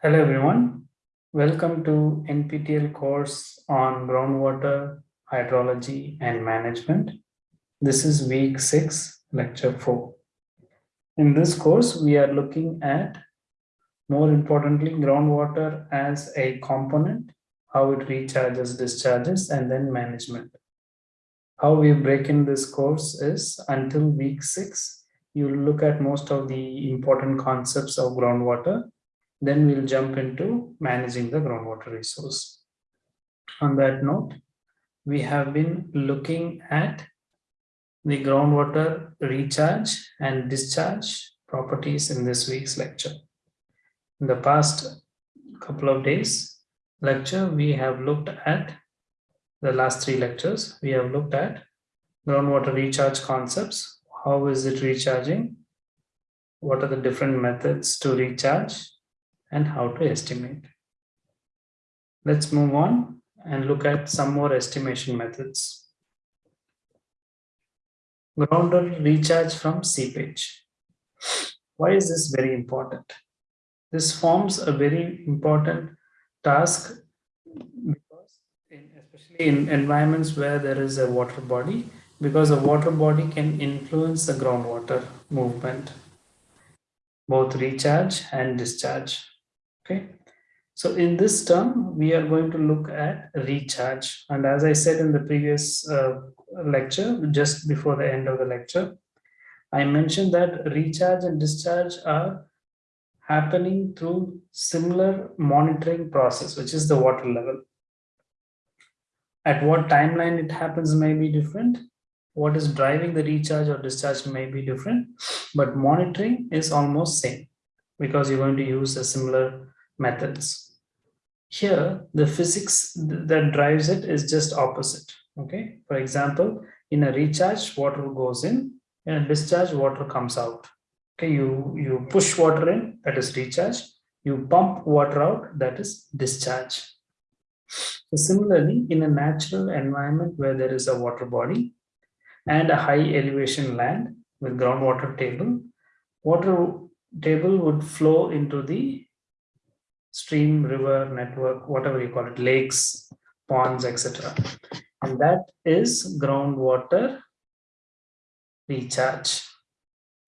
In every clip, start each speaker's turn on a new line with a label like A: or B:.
A: Hello everyone. Welcome to NPTEL course on groundwater hydrology and management. This is week 6, lecture 4. In this course, we are looking at, more importantly, groundwater as a component, how it recharges, discharges, and then management. How we break in this course is until week 6, you look at most of the important concepts of groundwater then we'll jump into managing the groundwater resource. On that note, we have been looking at the groundwater recharge and discharge properties in this week's lecture. In the past couple of days lecture, we have looked at the last three lectures. We have looked at groundwater recharge concepts. How is it recharging? What are the different methods to recharge? And how to estimate. Let's move on and look at some more estimation methods. Groundwater recharge from seepage. Why is this very important? This forms a very important task because in, especially in environments where there is a water body, because a water body can influence the groundwater movement, both recharge and discharge okay. So in this term we are going to look at recharge. And as i said in the previous uh, lecture just before the end of the lecture i mentioned that recharge and discharge are happening through similar monitoring process which is the water level. At what timeline it happens may be different. What is driving the recharge or discharge may be different. But monitoring is almost same because you're going to use a similar methods. Here, the physics that drives it is just opposite. Okay, for example, in a recharge, water goes in, in a discharge, water comes out. Okay, you, you push water in, that is recharge. You pump water out, that is discharge. So similarly, in a natural environment where there is a water body and a high elevation land with groundwater table, water table would flow into the stream, river, network, whatever you call it, lakes, ponds, etc. And that is groundwater recharge.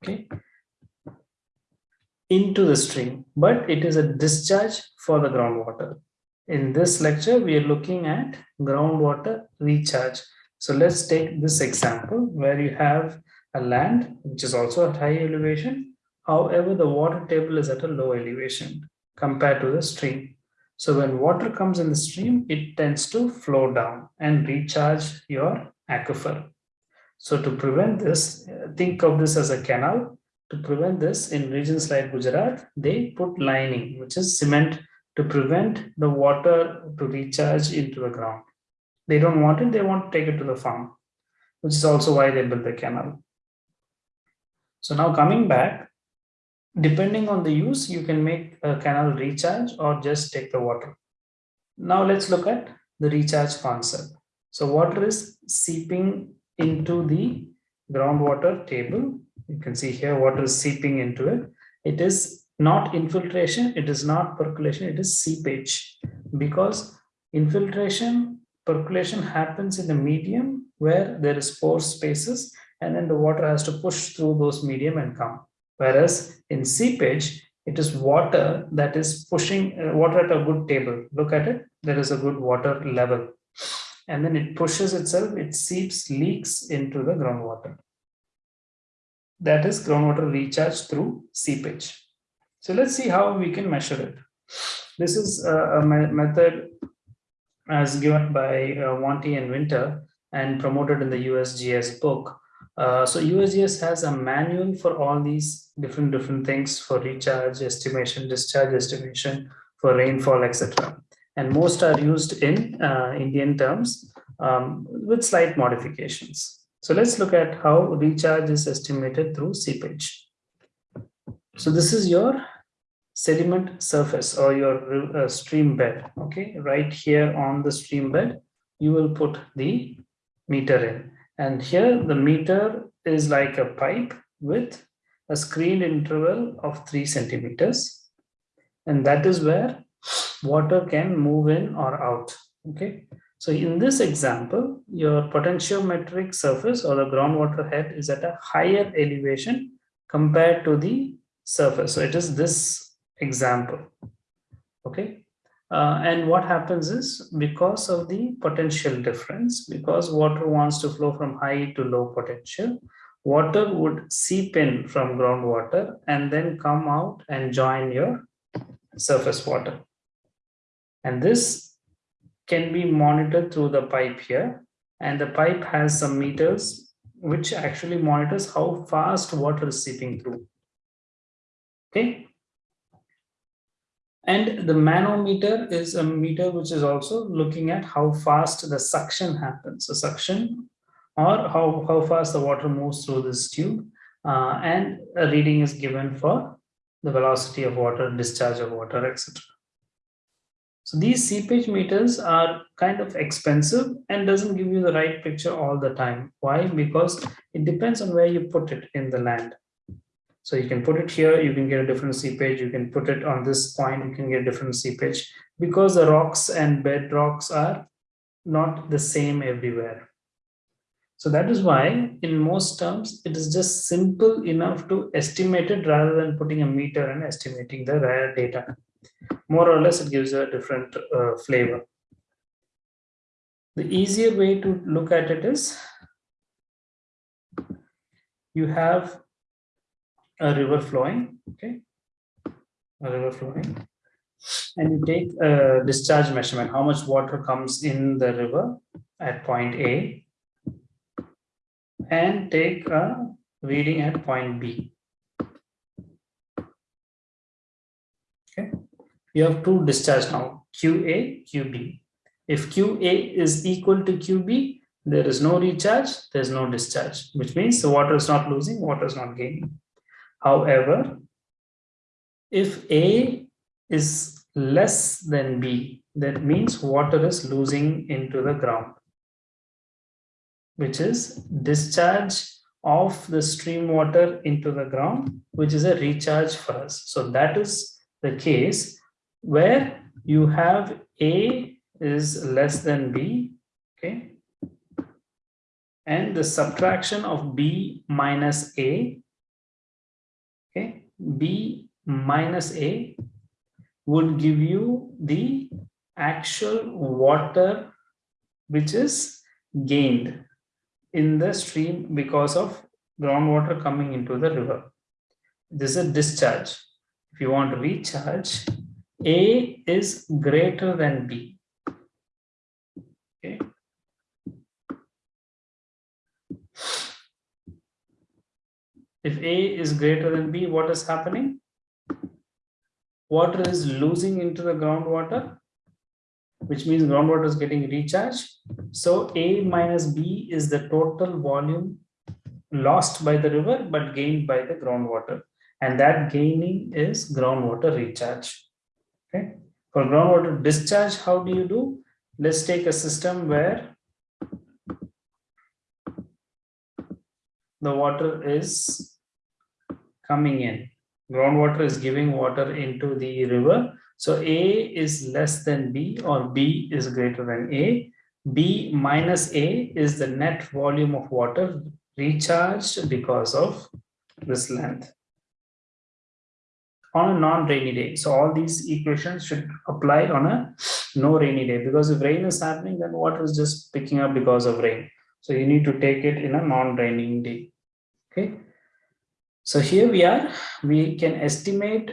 A: Okay. Into the stream, but it is a discharge for the groundwater. In this lecture, we are looking at groundwater recharge. So let's take this example where you have a land which is also at high elevation. However, the water table is at a low elevation compared to the stream. So when water comes in the stream, it tends to flow down and recharge your aquifer. So to prevent this, uh, think of this as a canal. To prevent this in regions like Gujarat, they put lining, which is cement to prevent the water to recharge into the ground. They don't want it, they want to take it to the farm, which is also why they built the canal. So now coming back, depending on the use, you can make a canal recharge or just take the water. Now let's look at the recharge concept. So water is seeping into the groundwater table. You can see here water is seeping into it. It is not infiltration, it is not percolation, it is seepage because infiltration, percolation happens in the medium where there is pore spaces and then the water has to push through those medium and come. Whereas in seepage, it is water that is pushing uh, water at a good table. Look at it. There is a good water level. And then it pushes itself, it seeps, leaks into the groundwater. That is groundwater recharge through seepage. So let's see how we can measure it. This is a, method as given by uh, Wanty and Winter and promoted in the USGS book uh, so USGS has a manual for all these different different things for recharge estimation, discharge estimation, for rainfall, etc. And most are used in uh, Indian terms um, with slight modifications. So let's look at how recharge is estimated through seepage. So this is your sediment surface or your uh, stream bed. Okay, right here on the stream bed, you will put the meter in and here the meter is like a pipe with a screened interval of three centimeters. and that is where water can move in or out. Okay, so in this example, your potentiometric surface or the groundwater head is at a higher elevation compared to the surface. So it is this example. Okay, uh, and what happens is because of the potential difference, because water wants to flow from high to low potential, water would seep in from groundwater and then come out and join your surface water. And this can be monitored through the pipe here. And the pipe has some meters which actually monitors how fast water is seeping through. Okay. And the manometer is a meter which is also looking at how fast the suction happens. So suction or how, how fast the water moves through this tube. Uh, and a reading is given for the velocity of water, discharge of water, etc. So these seepage meters are kind of expensive and doesn't give you the right picture all the time. Why? Because it depends on where you put it in the land. So you can put it here, you can get a different seepage. You can put it on this point, you can get a different seepage because the rocks and bed rocks are not the same everywhere. So that is why in most terms, it is just simple enough to estimate it rather than putting a meter and estimating the rare data. More or less, it gives a different uh, flavor. The easier way to look at it is you have a river flowing, okay, a river flowing, and you take a discharge measurement, how much water comes in the river at point A, and take a reading at point B. Okay, you have two discharge now, QA, QB. If QA is equal to QB, there is no recharge, there's no discharge, which means the water is not losing, water is not gaining. However, if A is less than B, that means water is losing into the ground which is discharge of the stream water into the ground, which is a recharge for us. So that is the case where you have A is less than B, okay? And the subtraction of B minus A? B minus A would give you the actual water which is gained in the stream because of groundwater coming into the river. This is a discharge. If you want to recharge, A is greater than B. Okay. If A is greater than B, what is happening? Water is losing into the groundwater which means groundwater is getting recharged. So A minus B is the total volume lost by the river, but gained by the groundwater. And that gaining is groundwater recharge. Okay. For groundwater discharge, how do you do? Let's take a system where the water is coming in. Groundwater is giving water into the river so A is less than B or B is greater than A. B minus A is the net volume of water recharged because of this length on a non-rainy day. So all these equations should apply on a no rainy day because if rain is happening, then water is just picking up because of rain. So you need to take it in a non-raining day. Okay. So here we are, we can estimate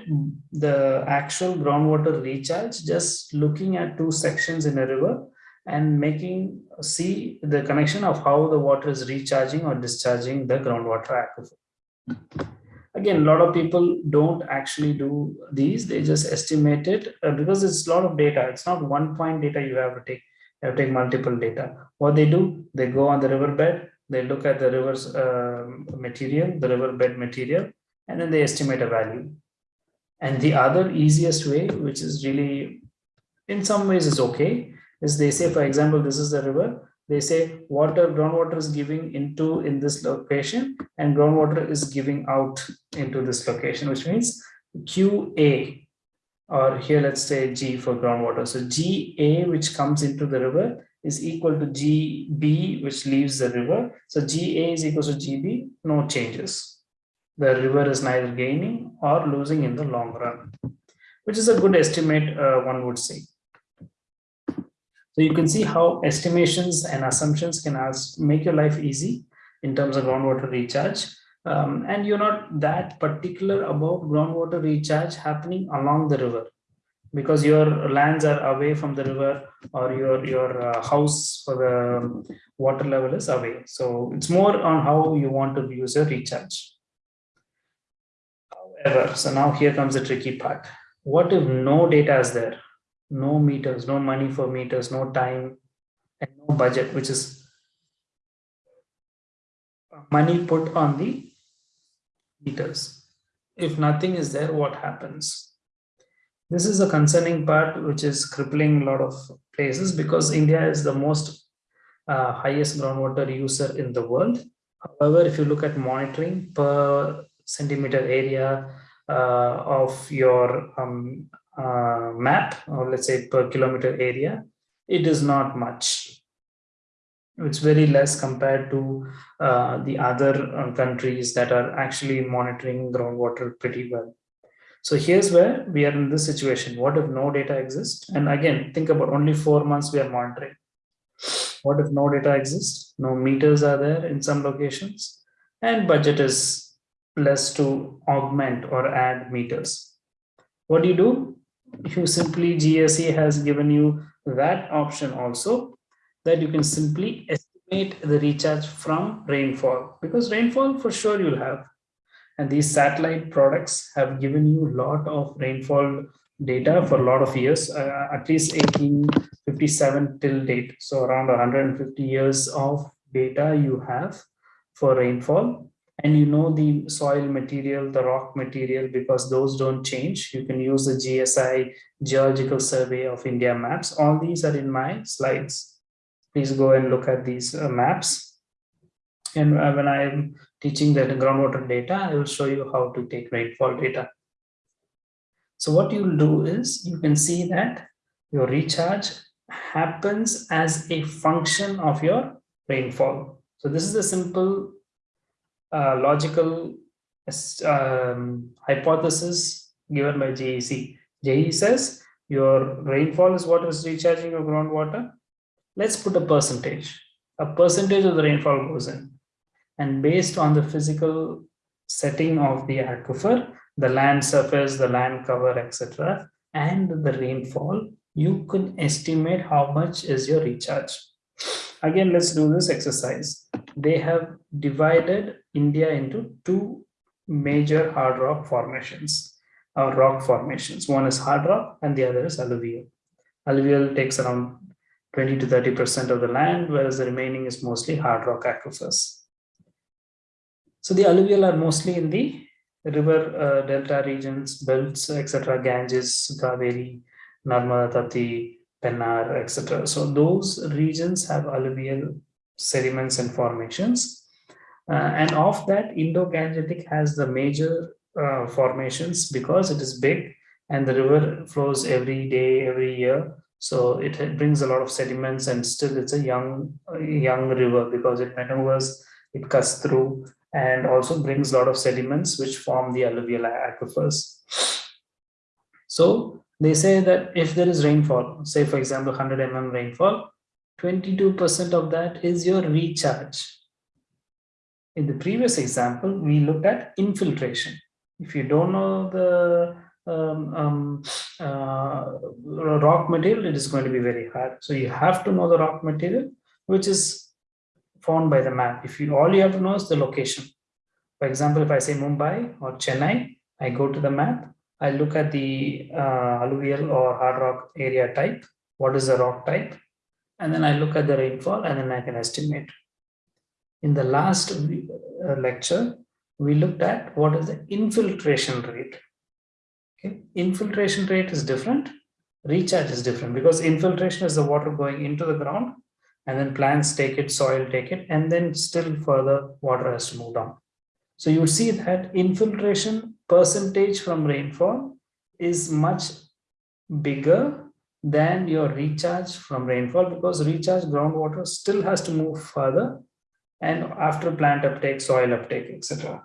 A: the actual groundwater recharge just looking at two sections in a river and making see the connection of how the water is recharging or discharging the groundwater aquifer. Again, a lot of people don't actually do these, they just estimate it uh, because it's a lot of data. It's not one point data you have to take, to take multiple data. What they do, they go on the riverbed, they look at the river's uh, material, the riverbed material, and then they estimate a value. And the other easiest way, which is really, in some ways is okay, is they say, for example, this is the river. They say water, groundwater is giving into in this location and groundwater is giving out into this location, which means QA or here let's say G for groundwater. So GA which comes into the river is equal to GB which leaves the river. So GA is equal to GB, no changes. The river is neither gaining or losing in the long run, which is a good estimate uh, one would say. So you can see how estimations and assumptions can ask, make your life easy in terms of groundwater recharge. Um, and you're not that particular about groundwater recharge happening along the river. Because your lands are away from the river or your your uh, house for the water level is away. So it's more on how you want to use your recharge. However so now here comes the tricky part. What if no data is there? No meters no money for meters no time and no budget which is money put on the meters. If nothing is there, what happens? This is a concerning part which is crippling a lot of places because India is the most uh, highest groundwater user in the world. However, if you look at monitoring per centimeter area uh, of your um, uh, map, or let's say per kilometer area, it is not much it's very less compared to uh, the other uh, countries that are actually monitoring groundwater pretty well. So here's where we are in this situation. What if no data exists? And again, think about only four months we are monitoring. What if no data exists? No meters are there in some locations and budget is less to augment or add meters. What do you do? You simply GSE has given you that option also that you can simply estimate the recharge from rainfall because rainfall for sure you'll have. And these satellite products have given you a lot of rainfall data for a lot of years uh, at least 1857 till date. So around 150 years of data you have for rainfall. And you know the soil material the rock material because those don't change. You can use the gsi geological survey of india maps. All these are in my slides please go and look at these uh, maps. And uh, when I am teaching the groundwater data, I will show you how to take rainfall data. So what you'll do is you can see that your recharge happens as a function of your rainfall. So this is a simple uh, logical um, hypothesis given by GEC. JE says your rainfall is what is recharging your groundwater let's put a percentage. A percentage of the rainfall goes in. And based on the physical setting of the aquifer, the land surface, the land cover, etc., and the rainfall, you can estimate how much is your recharge. Again, let's do this exercise. They have divided India into two major hard rock formations or rock formations. One is hard rock and the other is alluvial. Alluvial takes around 20 to 30% of the land, whereas the remaining is mostly hard rock aquifers. So the alluvial are mostly in the river uh, delta regions, belts, etc., Ganges, Kaveri, Narmada, Tapti, Pennar, etc. So those regions have alluvial sediments and formations. Uh, and of that, Indo-Gangetic has the major uh, formations because it is big and the river flows every day, every year so it brings a lot of sediments and still it's a young, young river because it maneuvers, it cuts through and also brings a lot of sediments which form the alluvial aquifers. So they say that if there is rainfall, say for example 100 mm rainfall, 22% of that is your recharge. In the previous example, we looked at infiltration. If you don't know the um, um, uh, rock material, it is going to be very hard. So you have to know the rock material, which is found by the map. If you all you have to know is the location. For example, if I say Mumbai or Chennai, I go to the map, I look at the uh, alluvial or hard rock area type. What is the rock type? And then I look at the rainfall and then I can estimate. In the last uh, lecture, we looked at what is the infiltration rate. Okay. Infiltration rate is different. Recharge is different because infiltration is the water going into the ground and then plants take it, soil take it, and then still further water has to move down. So you see that infiltration percentage from rainfall is much bigger than your recharge from rainfall because recharge groundwater still has to move further and after plant uptake, soil uptake, etc.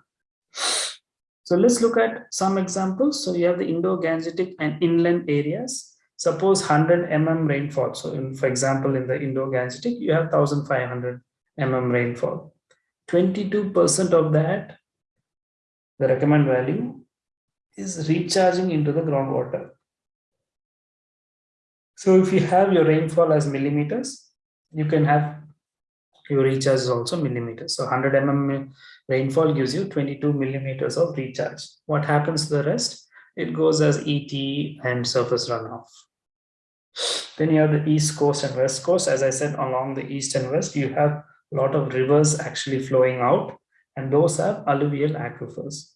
A: So let's look at some examples. So you have the Indo-Gangetic and inland areas. Suppose 100 mm rainfall. So in, for example, in the Indo-Gangetic, you have 1500 mm rainfall. 22% of that, the recommend value, is recharging into the groundwater. So if you have your rainfall as millimeters, you can have your recharge is also millimeters. So 100 mm rainfall gives you 22 millimeters of recharge. What happens to the rest? It goes as ET and surface runoff. Then you have the east coast and west coast. As I said, along the east and west, you have a lot of rivers actually flowing out, and those have alluvial aquifers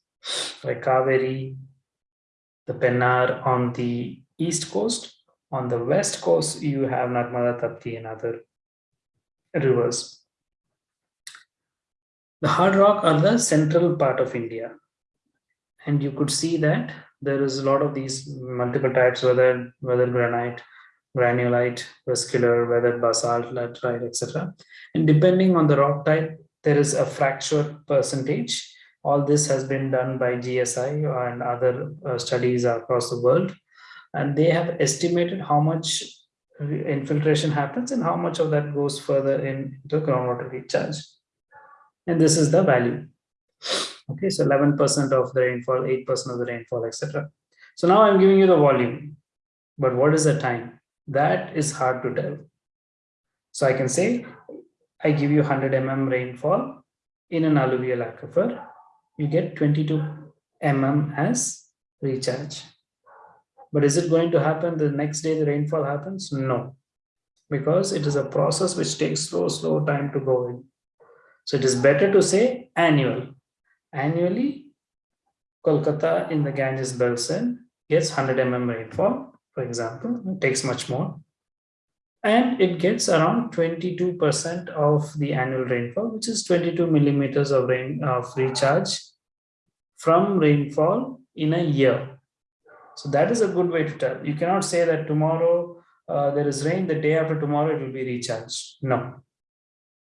A: like Kaveri, the Pennar on the east coast. On the west coast, you have Narmada, Tapti, and other rivers. The hard rock are the central part of India. And you could see that there is a lot of these multiple types, whether, whether granite, granulite, vesicular, weathered basalt, laterite, etc. And depending on the rock type, there is a fracture percentage. All this has been done by GSI and other uh, studies across the world. And they have estimated how much infiltration happens and how much of that goes further into groundwater recharge. And this is the value. Okay, so 11% of the rainfall, 8% of the rainfall, etc. So now I'm giving you the volume, but what is the time? That is hard to tell. So I can say, I give you 100 mm rainfall in an alluvial aquifer, you get 22 mm as recharge. But is it going to happen the next day the rainfall happens? No, because it is a process which takes slow, slow time to go in. So it is better to say annual. Annually, Kolkata in the Ganges Basin gets 100 mm rainfall, for example, it takes much more. And it gets around 22% of the annual rainfall, which is 22 millimeters of rain of recharge from rainfall in a year. So that is a good way to tell. You cannot say that tomorrow uh, there is rain, the day after tomorrow it will be recharged. No.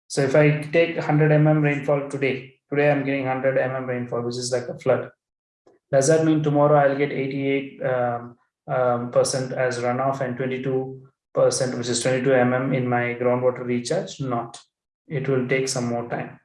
A: So if I take 100 mm rainfall today, today I'm getting 100 mm rainfall, which is like a flood. Does that mean tomorrow I'll get 88 um, um, percent as runoff and 22 percent, which is 22 mm in my groundwater recharge? Not. It will take some more time.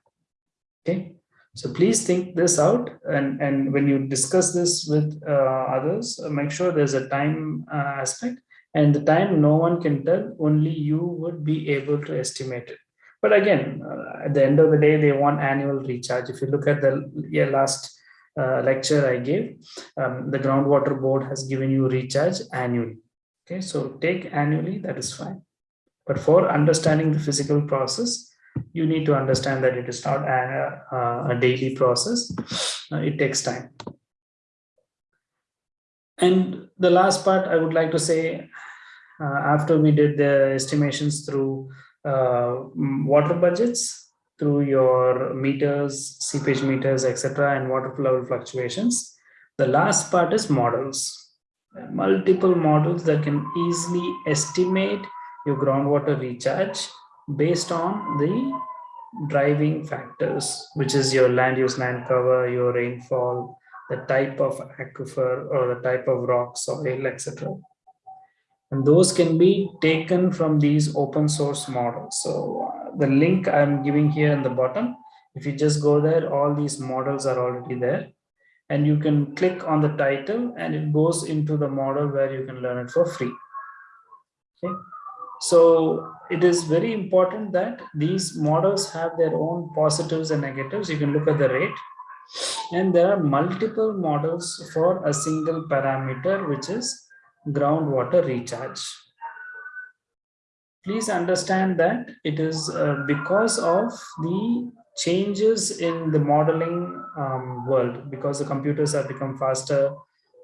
A: Okay. So please think this out and, and when you discuss this with uh, others, uh, make sure there's a time uh, aspect and the time no one can tell, only you would be able to estimate it. But again, uh, at the end of the day, they want annual recharge. If you look at the yeah, last uh, lecture I gave, um, the groundwater board has given you recharge annually. Okay, so take annually, that is fine. But for understanding the physical process, you need to understand that it is not a, a daily process. Uh, it takes time. And the last part I would like to say, uh, after we did the estimations through uh, water budgets, through your meters, seepage meters, etc., and water level fluctuations, the last part is models. Multiple models that can easily estimate your groundwater recharge based on the driving factors, which is your land use land cover, your rainfall, the type of aquifer or the type of rock, soil, etc. And those can be taken from these open source models. So uh, the link I'm giving here in the bottom, if you just go there, all these models are already there. And you can click on the title and it goes into the model where you can learn it for free. Okay. So it is very important that these models have their own positives and negatives. You can look at the rate. And there are multiple models for a single parameter, which is groundwater recharge. Please understand that it is uh, because of the changes in the modeling um, world, because the computers have become faster,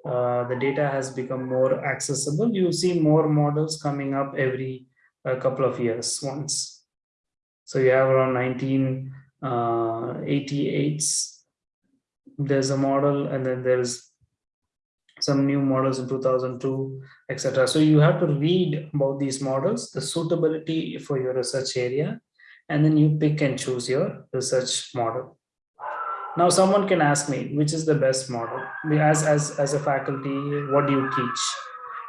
A: uh, the data has become more accessible. You see more models coming up every a couple of years once. So you have around 1988, uh, there's a model and then there's some new models in 2002, etc. So you have to read about these models, the suitability for your research area, and then you pick and choose your research model. Now someone can ask me, which is the best model? As, as, as a faculty, what do you teach?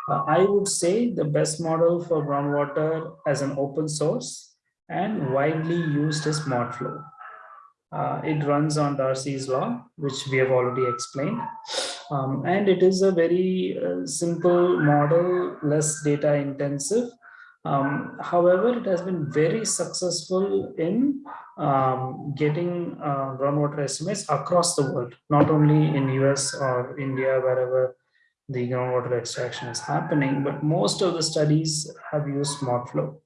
A: Uh, I would say the best model for groundwater as an open source and widely used is ModFlow. Uh, it runs on Darcy's law, which we have already explained. Um, and it is a very uh, simple model, less data intensive. Um, however, it has been very successful in um, getting uh, groundwater estimates across the world, not only in US or India, wherever the groundwater extraction is happening, but most of the studies have used ModFlow,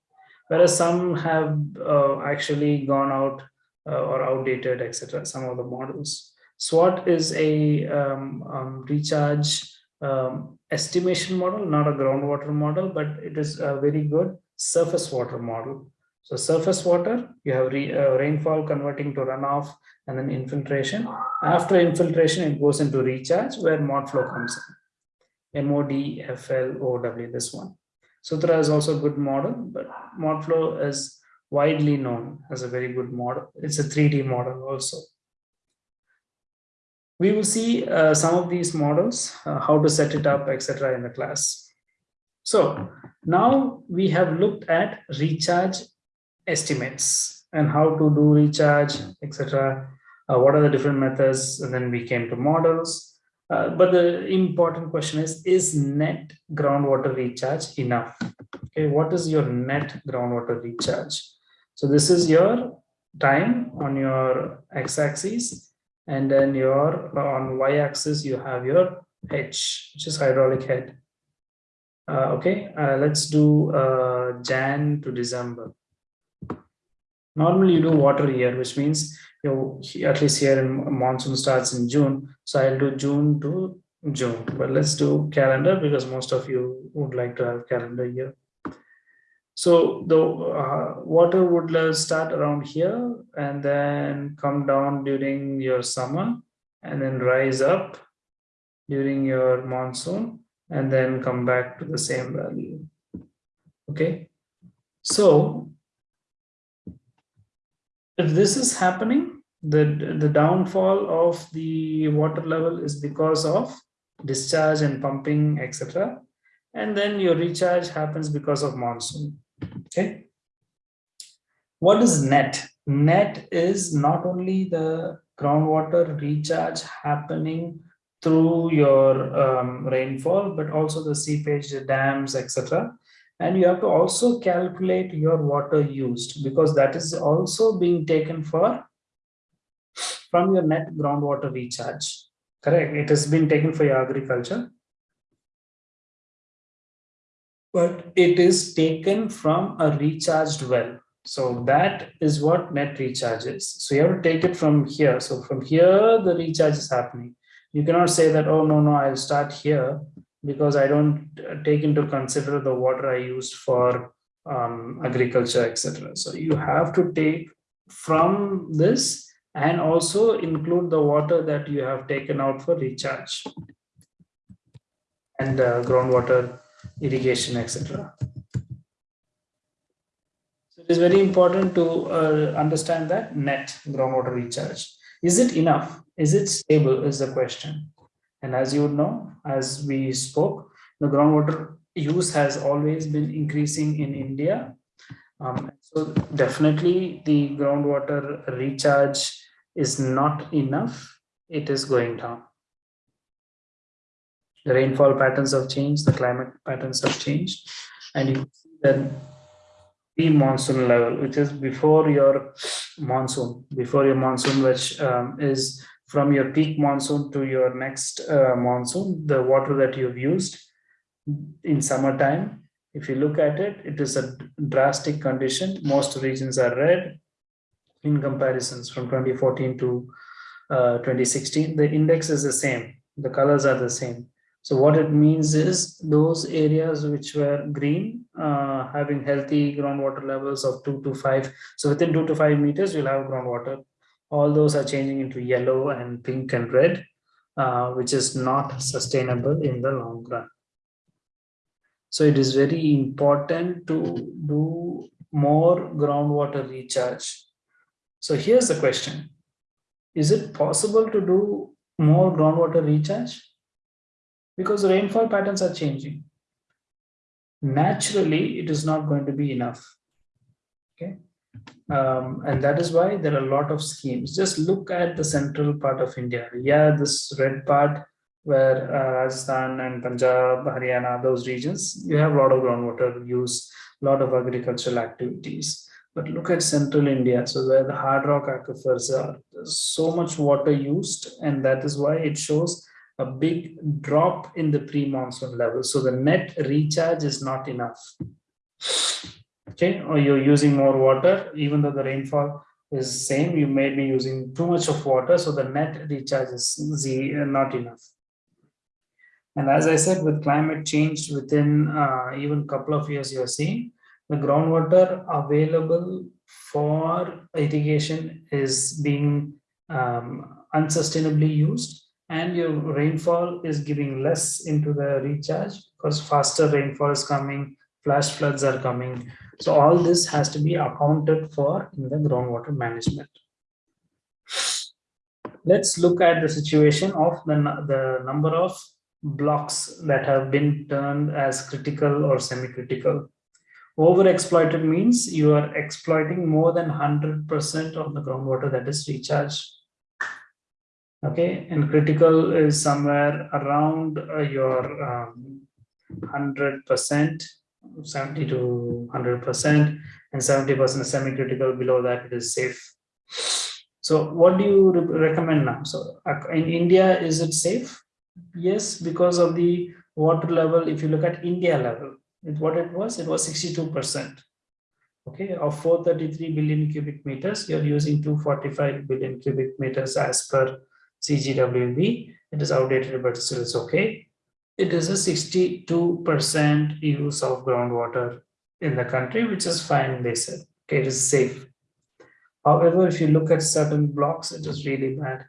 A: whereas some have uh, actually gone out uh, or outdated, etc. Some of the models. SWAT is a um, um, recharge um, estimation model, not a groundwater model, but it is a very good surface water model. So surface water, you have re, uh, rainfall converting to runoff and then infiltration. After infiltration, it goes into recharge where ModFlow comes in. MODFLOW, this one. Sutra is also a good model, but ModFlow is widely known as a very good model. It's a 3D model also. We will see uh, some of these models, uh, how to set it up, etc. in the class. So now we have looked at recharge estimates and how to do recharge, etc. Uh, what are the different methods? And then we came to models. Uh, but the important question is, is net groundwater recharge enough? Okay, what is your net groundwater recharge? So this is your time on your x-axis and then your on y-axis you have your h which is hydraulic head uh, okay uh, let's do uh, jan to december normally you do water year which means you at least here in monsoon starts in June. So I'll do June to June, but let's do calendar because most of you would like to have calendar year. So the uh, water would start around here and then come down during your summer and then rise up during your monsoon and then come back to the same value. Okay. So if this is happening, the, the downfall of the water level is because of discharge and pumping, etc. And then your recharge happens because of monsoon. Okay. What is net? Net is not only the groundwater recharge happening through your um, rainfall, but also the seepage, the dams, etc. And you have to also calculate your water used because that is also being taken for from your net groundwater recharge. Correct. It has been taken for your agriculture. But it is taken from a recharged well. So that is what net recharge is. So you have to take it from here. So from here, the recharge is happening. You cannot say that, oh, no, no, I'll start here because I don't take into consider the water I used for um, agriculture, etc. So you have to take from this and also include the water that you have taken out for recharge and uh, groundwater irrigation, etc. So it is very important to uh, understand that net groundwater recharge. Is it enough? Is it stable is the question. And as you would know, as we spoke, the groundwater use has always been increasing in India. Um, so definitely the groundwater recharge is not enough, it is going down. The rainfall patterns have changed, the climate patterns have changed, and you see that the monsoon level, which is before your monsoon, before your monsoon, which um, is from your peak monsoon to your next uh, monsoon, the water that you've used in summertime, if you look at it, it is a drastic condition. Most regions are red, in comparisons from 2014 to uh, 2016, the index is the same. The colors are the same. So what it means is those areas which were green, uh, having healthy groundwater levels of two to five. So within two to five meters, you'll have groundwater. All those are changing into yellow and pink and red. uh, which is not sustainable in the long run. So it is very important to do more groundwater recharge. So here's the question. Is it possible to do more groundwater recharge? Because the rainfall patterns are changing. Naturally, it is not going to be enough. Okay. Um, and that is why there are a lot of schemes. Just look at the central part of India. Yeah, this red part where uh, Rajasthan and Punjab, Haryana, those regions, you have a lot of groundwater use, a lot of agricultural activities. But look at central India, so where the hard rock aquifers are, there's so much water used, and that is why it shows a big drop in the pre-monsoon level. So the net recharge is not enough. Okay, or you're using more water, even though the rainfall is same, you may be using too much of water, so the net recharge is not enough. And as I said, with climate change within uh, even a couple of years, you're seeing the groundwater available for irrigation is being um, unsustainably used and your rainfall is giving less into the recharge because faster rainfall is coming, flash floods are coming. So all this has to be accounted for in the groundwater management. Let's look at the situation of the, the number of blocks that have been turned as critical or semi-critical. Overexploited means you are exploiting more than 100% of the groundwater that is recharged. Okay, and critical is somewhere around uh, your 100%, um, 70 to 100%, and 70% is semi-critical below that it is safe. So what do you re recommend now? So in India, is it safe? Yes, because of the water level, if you look at India level, it, what it was, it was 62%. Okay, of 433 billion cubic meters, you're using 245 billion cubic meters as per CGWB. It is outdated, but still it's okay. It is a 62% use of groundwater in the country, which is fine, they said. Okay, it is safe. However, if you look at certain blocks, it is really bad.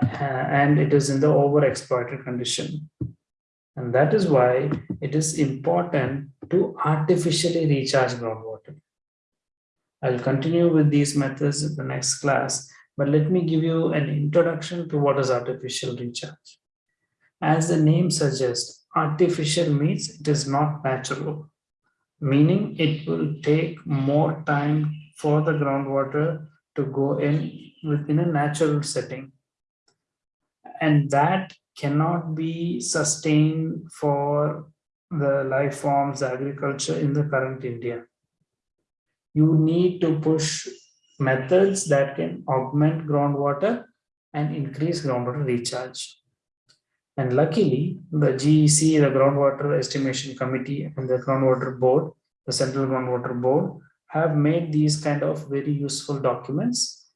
A: Uh, and it is in the overexploited condition. And that is why it is important to artificially recharge groundwater. I'll continue with these methods in the next class, but let me give you an introduction to what is artificial recharge. As the name suggests, artificial means it is not natural, meaning it will take more time for the groundwater to go in within a natural setting and that cannot be sustained for the life forms agriculture in the current India. You need to push methods that can augment groundwater and increase groundwater recharge. And luckily, the GEC, the Groundwater Estimation Committee and the Groundwater Board, the Central Groundwater Board, have made these kind of very useful documents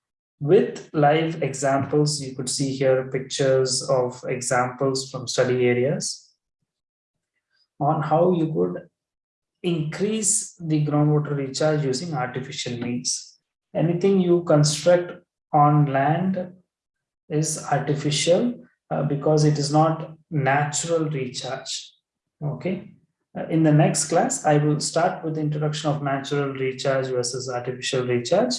A: with live examples. You could see here pictures of examples from study areas on how you could increase the groundwater recharge using artificial means. Anything you construct on land is artificial uh, because it is not natural recharge. Okay. Uh, in the next class, I will start with the introduction of natural recharge versus artificial recharge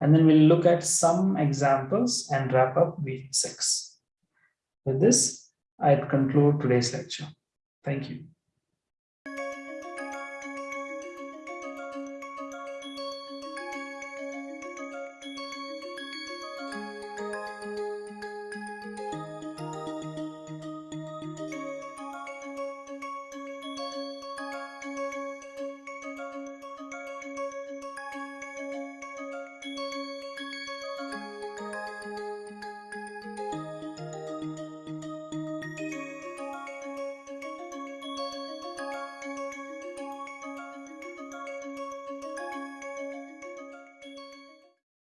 A: and then we'll look at some examples and wrap up week six. With this, I conclude today's lecture. Thank you.